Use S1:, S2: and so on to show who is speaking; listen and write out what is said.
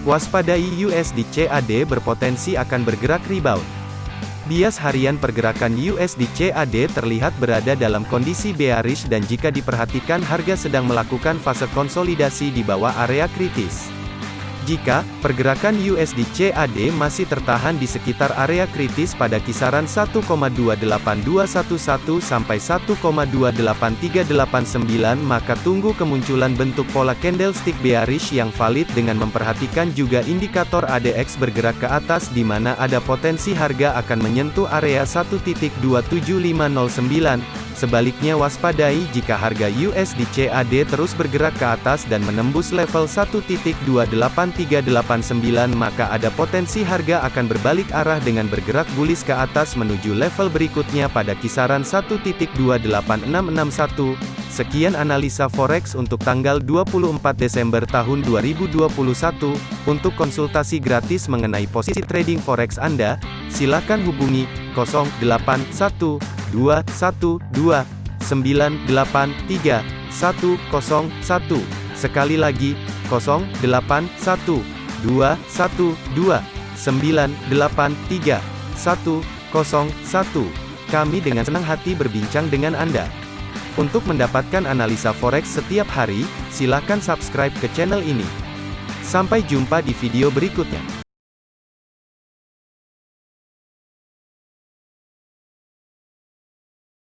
S1: Waspadai USD CAD berpotensi akan bergerak rebound. Bias harian pergerakan USD CAD terlihat berada dalam kondisi bearish dan jika diperhatikan harga sedang melakukan fase konsolidasi di bawah area kritis. Jika pergerakan USD CAD masih tertahan di sekitar area kritis pada kisaran 1,28211 sampai 1,28389 maka tunggu kemunculan bentuk pola candlestick bearish yang valid dengan memperhatikan juga indikator ADX bergerak ke atas di mana ada potensi harga akan menyentuh area 1.27509 Sebaliknya waspadai jika harga USD CAD terus bergerak ke atas dan menembus level 1.28389 maka ada potensi harga akan berbalik arah dengan bergerak bullish ke atas menuju level berikutnya pada kisaran 1.28661. Sekian analisa forex untuk tanggal 24 Desember tahun 2021. Untuk konsultasi gratis mengenai posisi trading forex Anda, silakan hubungi 081 dua satu dua sembilan delapan tiga satu kosong satu sekali lagi kosong delapan satu dua satu dua sembilan delapan tiga satu kosong satu kami dengan senang hati berbincang dengan Anda. Untuk mendapatkan analisa forex setiap hari, silakan subscribe ke channel ini. Sampai jumpa di video berikutnya.